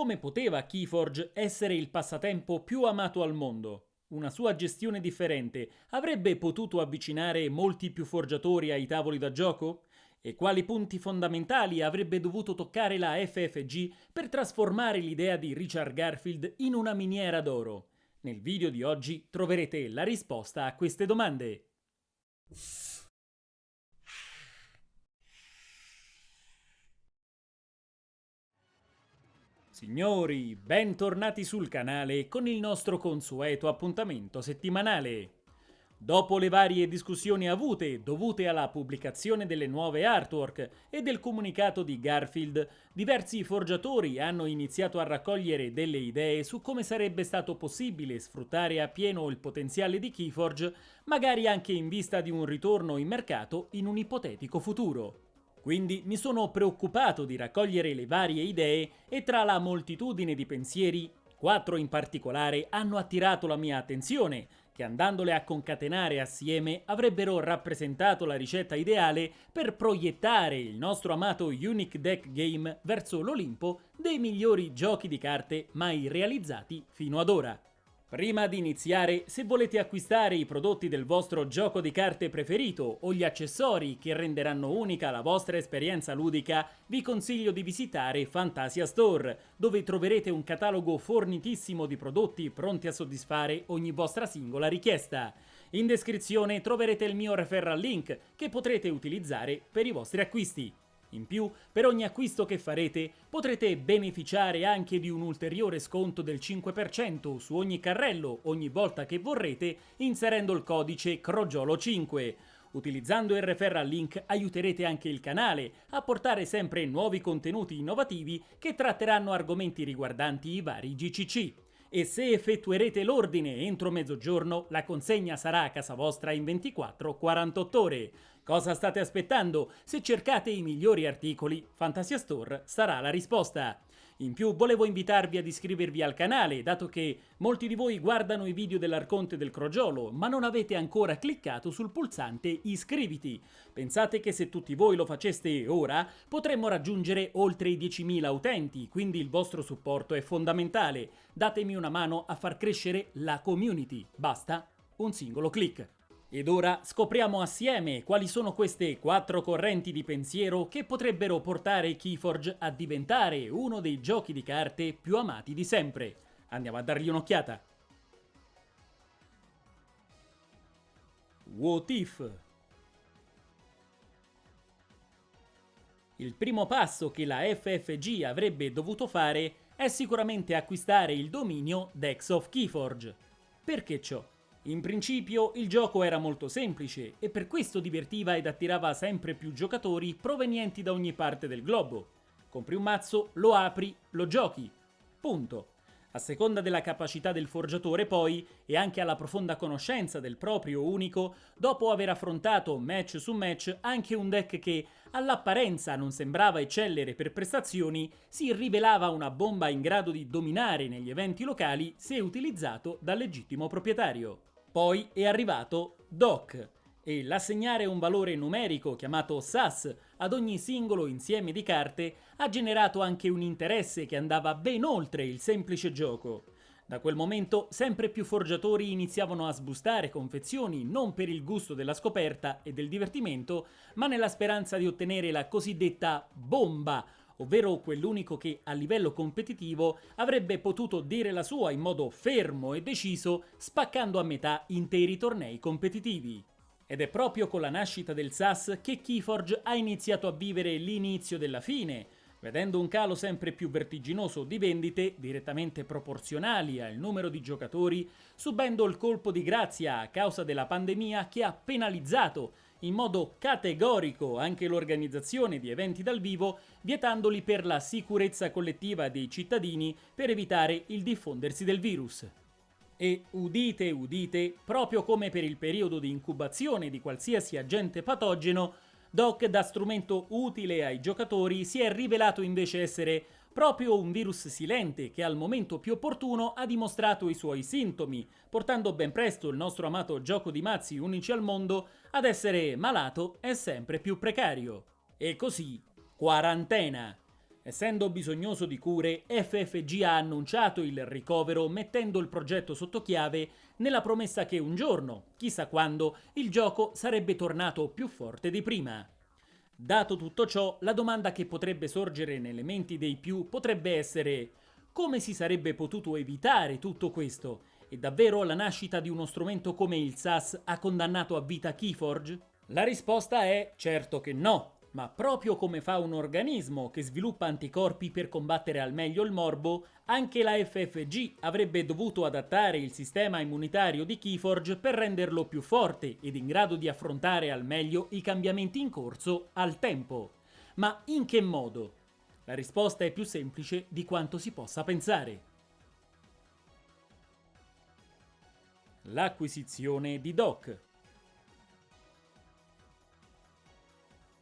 come poteva Keyforge essere il passatempo più amato al mondo? Una sua gestione differente avrebbe potuto avvicinare molti più forgiatori ai tavoli da gioco? E quali punti fondamentali avrebbe dovuto toccare la FFG per trasformare l'idea di Richard Garfield in una miniera d'oro? Nel video di oggi troverete la risposta a queste domande. Signori, bentornati sul canale con il nostro consueto appuntamento settimanale. Dopo le varie discussioni avute dovute alla pubblicazione delle nuove artwork e del comunicato di Garfield, diversi forgiatori hanno iniziato a raccogliere delle idee su come sarebbe stato possibile sfruttare appieno il potenziale di Keyforge, magari anche in vista di un ritorno in mercato in un ipotetico futuro. Quindi mi sono preoccupato di raccogliere le varie idee e tra la moltitudine di pensieri, quattro in particolare hanno attirato la mia attenzione, che andandole a concatenare assieme avrebbero rappresentato la ricetta ideale per proiettare il nostro amato Unique Deck Game verso l'Olimpo dei migliori giochi di carte mai realizzati fino ad ora. Prima di iniziare, se volete acquistare i prodotti del vostro gioco di carte preferito o gli accessori che renderanno unica la vostra esperienza ludica, vi consiglio di visitare Fantasia Store, dove troverete un catalogo fornitissimo di prodotti pronti a soddisfare ogni vostra singola richiesta. In descrizione troverete il mio referral link che potrete utilizzare per i vostri acquisti. In più, per ogni acquisto che farete, potrete beneficiare anche di un ulteriore sconto del 5% su ogni carrello ogni volta che vorrete inserendo il codice CROGIOLO5. Utilizzando il referral link aiuterete anche il canale a portare sempre nuovi contenuti innovativi che tratteranno argomenti riguardanti i vari GCC e se effettuerete l'ordine entro mezzogiorno la consegna sarà a casa vostra in 24-48 ore. Cosa state aspettando? Se cercate i migliori articoli, Fantasia Store sarà la risposta. In più volevo invitarvi ad iscrivervi al canale, dato che molti di voi guardano i video dell'Arconte del Crogiolo, ma non avete ancora cliccato sul pulsante iscriviti. Pensate che se tutti voi lo faceste ora, potremmo raggiungere oltre i 10.000 utenti, quindi il vostro supporto è fondamentale. Datemi una mano a far crescere la community. Basta un singolo clic. Ed ora scopriamo assieme quali sono queste quattro correnti di pensiero che potrebbero portare Keyforge a diventare uno dei giochi di carte più amati di sempre. Andiamo a dargli un'occhiata. What If Il primo passo che la FFG avrebbe dovuto fare è sicuramente acquistare il dominio Dex of Keyforge. Perché ciò? In principio il gioco era molto semplice e per questo divertiva ed attirava sempre più giocatori provenienti da ogni parte del globo. Compri un mazzo, lo apri, lo giochi. Punto. A seconda della capacità del forgiatore poi, e anche alla profonda conoscenza del proprio unico, dopo aver affrontato match su match anche un deck che all'apparenza non sembrava eccellere per prestazioni, si rivelava una bomba in grado di dominare negli eventi locali se utilizzato dal legittimo proprietario. Poi è arrivato DOC e l'assegnare un valore numerico chiamato SAS ad ogni singolo insieme di carte ha generato anche un interesse che andava ben oltre il semplice gioco. Da quel momento sempre più forgiatori iniziavano a sbustare confezioni non per il gusto della scoperta e del divertimento, ma nella speranza di ottenere la cosiddetta bomba, ovvero quell'unico che a livello competitivo avrebbe potuto dire la sua in modo fermo e deciso, spaccando a metà interi tornei competitivi. Ed è proprio con la nascita del SAS che Keyforge ha iniziato a vivere l'inizio della fine, vedendo un calo sempre più vertiginoso di vendite direttamente proporzionali al numero di giocatori, subendo il colpo di grazia a causa della pandemia che ha penalizzato in modo categorico anche l'organizzazione di eventi dal vivo, vietandoli per la sicurezza collettiva dei cittadini per evitare il diffondersi del virus. E udite udite, proprio come per il periodo di incubazione di qualsiasi agente patogeno, Doc da strumento utile ai giocatori si è rivelato invece essere proprio un virus silente che al momento più opportuno ha dimostrato i suoi sintomi, portando ben presto il nostro amato gioco di mazzi unici al mondo ad essere malato e sempre più precario. E così, quarantena. Essendo bisognoso di cure, FFG ha annunciato il ricovero mettendo il progetto sotto chiave nella promessa che un giorno, chissà quando, il gioco sarebbe tornato più forte di prima. Dato tutto ciò, la domanda che potrebbe sorgere nelle menti dei più potrebbe essere come si sarebbe potuto evitare tutto questo? E davvero la nascita di uno strumento come il SAS ha condannato a vita Keyforge? La risposta è certo che no, ma proprio come fa un organismo che sviluppa anticorpi per combattere al meglio il morbo, anche la FFG avrebbe dovuto adattare il sistema immunitario di Keyforge per renderlo più forte ed in grado di affrontare al meglio i cambiamenti in corso al tempo. Ma in che modo? La risposta è più semplice di quanto si possa pensare. L'acquisizione di Doc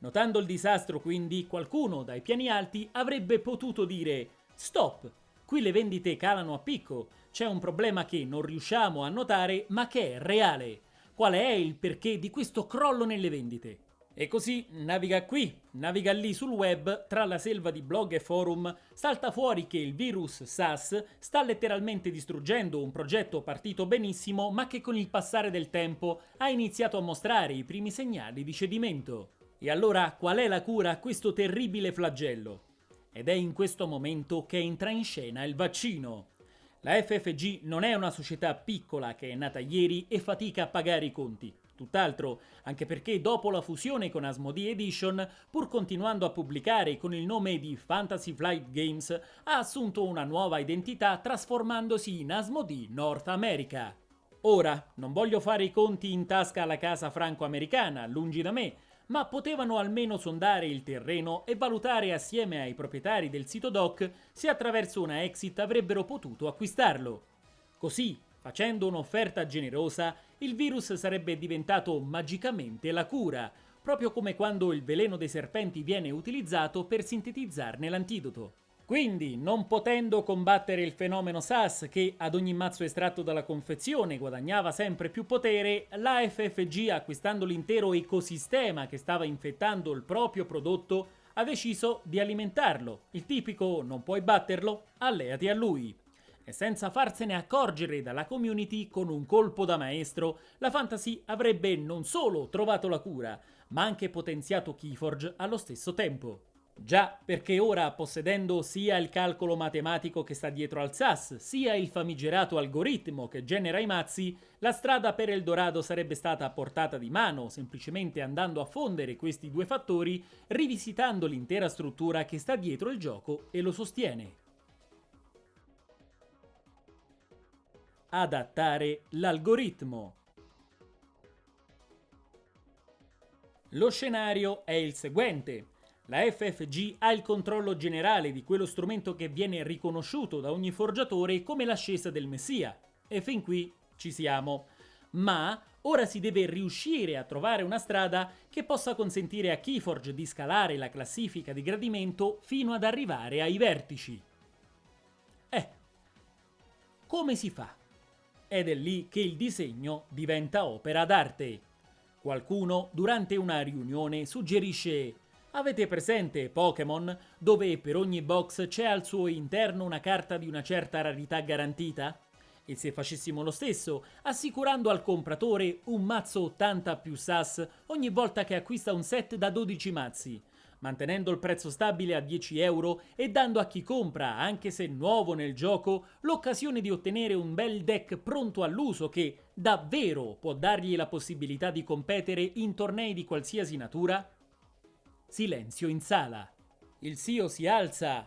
Notando il disastro, quindi, qualcuno dai piani alti avrebbe potuto dire Stop, qui le vendite calano a picco, c'è un problema che non riusciamo a notare ma che è reale. Qual è il perché di questo crollo nelle vendite? E così naviga qui, naviga lì sul web, tra la selva di blog e forum, salta fuori che il virus SAS sta letteralmente distruggendo un progetto partito benissimo ma che con il passare del tempo ha iniziato a mostrare i primi segnali di cedimento. E allora qual è la cura a questo terribile flagello? Ed è in questo momento che entra in scena il vaccino. La FFG non è una società piccola che è nata ieri e fatica a pagare i conti. Tutt'altro, anche perché dopo la fusione con Asmodee Edition, pur continuando a pubblicare con il nome di Fantasy Flight Games, ha assunto una nuova identità trasformandosi in Asmodee North America. Ora, non voglio fare i conti in tasca alla casa franco-americana, lungi da me, ma potevano almeno sondare il terreno e valutare assieme ai proprietari del sito doc se attraverso una exit avrebbero potuto acquistarlo. Così, facendo un'offerta generosa, il virus sarebbe diventato magicamente la cura, proprio come quando il veleno dei serpenti viene utilizzato per sintetizzarne l'antidoto. Quindi, non potendo combattere il fenomeno SAS che ad ogni mazzo estratto dalla confezione guadagnava sempre più potere, la FFG, acquistando l'intero ecosistema che stava infettando il proprio prodotto, ha deciso di alimentarlo. Il tipico non puoi batterlo, alleati a lui. E senza farsene accorgere dalla community, con un colpo da maestro, la fantasy avrebbe non solo trovato la cura, ma anche potenziato Keyforge allo stesso tempo. Già, perché ora, possedendo sia il calcolo matematico che sta dietro al SAS, sia il famigerato algoritmo che genera i mazzi, la strada per Eldorado sarebbe stata a portata di mano, semplicemente andando a fondere questi due fattori, rivisitando l'intera struttura che sta dietro il gioco e lo sostiene. Adattare l'algoritmo. Lo scenario è il seguente. La FFG ha il controllo generale di quello strumento che viene riconosciuto da ogni forgiatore come l'ascesa del messia. E fin qui ci siamo. Ma ora si deve riuscire a trovare una strada che possa consentire a Keyforge di scalare la classifica di gradimento fino ad arrivare ai vertici. Eh, come si fa? Ed è lì che il disegno diventa opera d'arte. Qualcuno, durante una riunione, suggerisce Avete presente Pokémon, dove per ogni box c'è al suo interno una carta di una certa rarità garantita? E se facessimo lo stesso, assicurando al compratore un mazzo 80 più SAS ogni volta che acquista un set da 12 mazzi, mantenendo il prezzo stabile a 10 euro e dando a chi compra, anche se nuovo nel gioco, l'occasione di ottenere un bel deck pronto all'uso che davvero può dargli la possibilità di competere in tornei di qualsiasi natura? Silenzio in sala. Il CEO si alza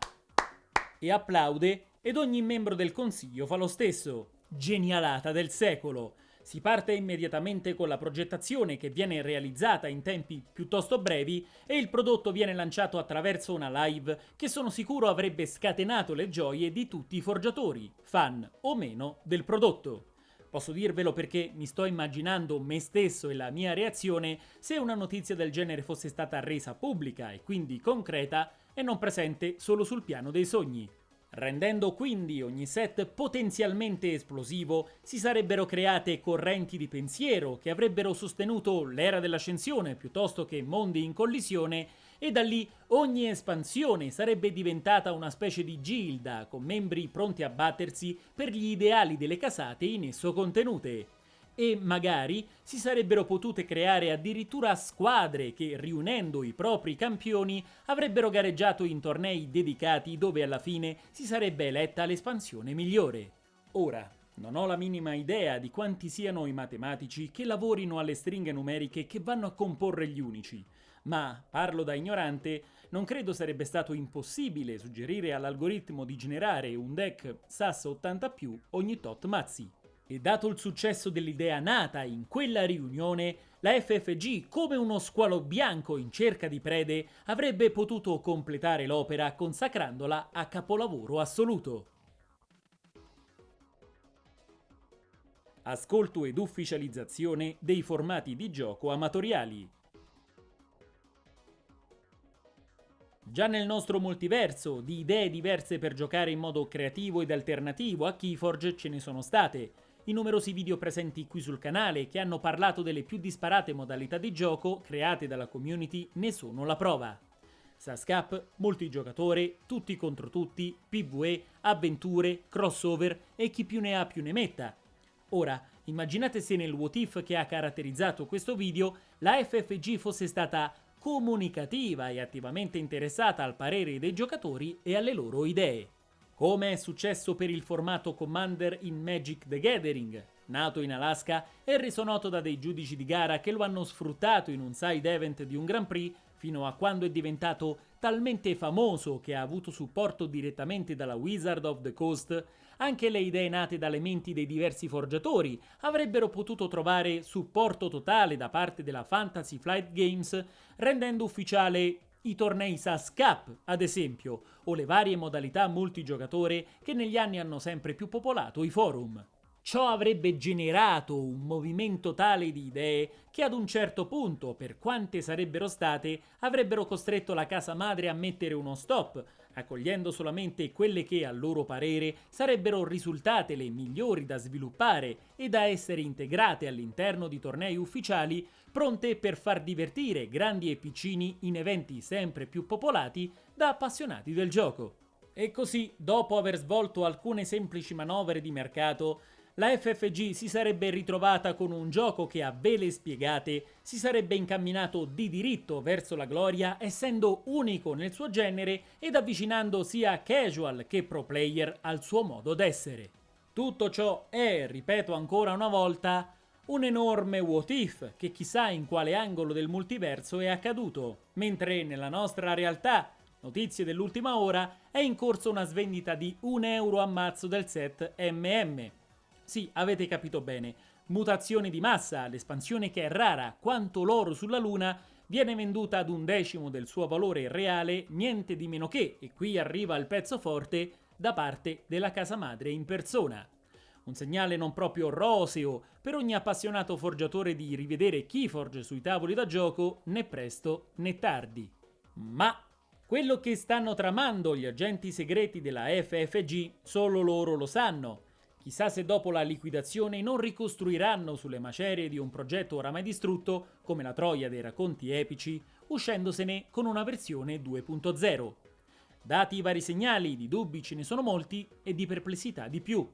e applaude ed ogni membro del consiglio fa lo stesso. Genialata del secolo. Si parte immediatamente con la progettazione che viene realizzata in tempi piuttosto brevi e il prodotto viene lanciato attraverso una live che sono sicuro avrebbe scatenato le gioie di tutti i forgiatori, fan o meno del prodotto. Posso dirvelo perché mi sto immaginando me stesso e la mia reazione se una notizia del genere fosse stata resa pubblica e quindi concreta e non presente solo sul piano dei sogni. Rendendo quindi ogni set potenzialmente esplosivo, si sarebbero create correnti di pensiero che avrebbero sostenuto l'era dell'ascensione piuttosto che mondi in collisione e da lì ogni espansione sarebbe diventata una specie di gilda con membri pronti a battersi per gli ideali delle casate in esso contenute e magari si sarebbero potute creare addirittura squadre che, riunendo i propri campioni, avrebbero gareggiato in tornei dedicati dove alla fine si sarebbe eletta l'espansione migliore. Ora, non ho la minima idea di quanti siano i matematici che lavorino alle stringhe numeriche che vanno a comporre gli unici, ma, parlo da ignorante, non credo sarebbe stato impossibile suggerire all'algoritmo di generare un deck SAS 80 ogni tot mazzi. E dato il successo dell'idea nata in quella riunione, la FFG, come uno squalo bianco in cerca di prede, avrebbe potuto completare l'opera consacrandola a capolavoro assoluto. Ascolto ed ufficializzazione dei formati di gioco amatoriali. Già nel nostro multiverso, di idee diverse per giocare in modo creativo ed alternativo a Keyforge ce ne sono state, i numerosi video presenti qui sul canale che hanno parlato delle più disparate modalità di gioco create dalla community ne sono la prova. Sascap, multigiocatore, tutti contro tutti, PvE, avventure, crossover e chi più ne ha più ne metta. Ora, immaginate se nel what if che ha caratterizzato questo video la FFG fosse stata comunicativa e attivamente interessata al parere dei giocatori e alle loro idee. Come è successo per il formato Commander in Magic the Gathering, nato in Alaska e reso noto da dei giudici di gara che lo hanno sfruttato in un side event di un Grand Prix fino a quando è diventato talmente famoso che ha avuto supporto direttamente dalla Wizard of the Coast, anche le idee nate dalle menti dei diversi forgiatori avrebbero potuto trovare supporto totale da parte della Fantasy Flight Games, rendendo ufficiale i tornei SAS Cup, ad esempio, o le varie modalità multigiocatore che negli anni hanno sempre più popolato i forum. Ciò avrebbe generato un movimento tale di idee che ad un certo punto, per quante sarebbero state, avrebbero costretto la casa madre a mettere uno stop, accogliendo solamente quelle che, a loro parere, sarebbero risultate le migliori da sviluppare e da essere integrate all'interno di tornei ufficiali pronte per far divertire grandi e piccini in eventi sempre più popolati da appassionati del gioco. E così, dopo aver svolto alcune semplici manovre di mercato, la FFG si sarebbe ritrovata con un gioco che a vele spiegate si sarebbe incamminato di diritto verso la gloria essendo unico nel suo genere ed avvicinando sia casual che pro player al suo modo d'essere. Tutto ciò è, ripeto ancora una volta, un enorme what if che chissà in quale angolo del multiverso è accaduto, mentre nella nostra realtà, notizie dell'ultima ora, è in corso una svendita di 1 euro a mazzo del set MM. Sì, avete capito bene, mutazione di massa, l'espansione che è rara quanto l'oro sulla luna, viene venduta ad un decimo del suo valore reale, niente di meno che, e qui arriva il pezzo forte, da parte della casa madre in persona. Un segnale non proprio roseo per ogni appassionato forgiatore di rivedere Keyforge sui tavoli da gioco né presto né tardi. Ma quello che stanno tramando gli agenti segreti della FFG solo loro lo sanno. Chissà se dopo la liquidazione non ricostruiranno sulle macerie di un progetto oramai distrutto, come la Troia dei racconti epici, uscendosene con una versione 2.0. Dati i vari segnali, di dubbi ce ne sono molti e di perplessità di più.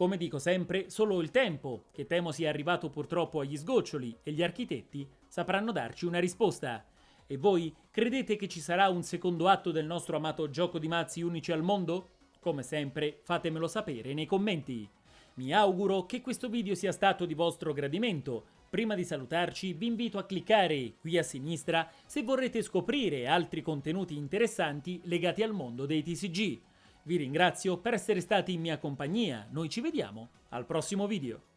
Come dico sempre, solo il tempo, che temo sia arrivato purtroppo agli sgoccioli, e gli architetti sapranno darci una risposta. E voi credete che ci sarà un secondo atto del nostro amato gioco di mazzi unici al mondo? Come sempre, fatemelo sapere nei commenti. Mi auguro che questo video sia stato di vostro gradimento. Prima di salutarci vi invito a cliccare qui a sinistra se vorrete scoprire altri contenuti interessanti legati al mondo dei TCG. Vi ringrazio per essere stati in mia compagnia, noi ci vediamo al prossimo video.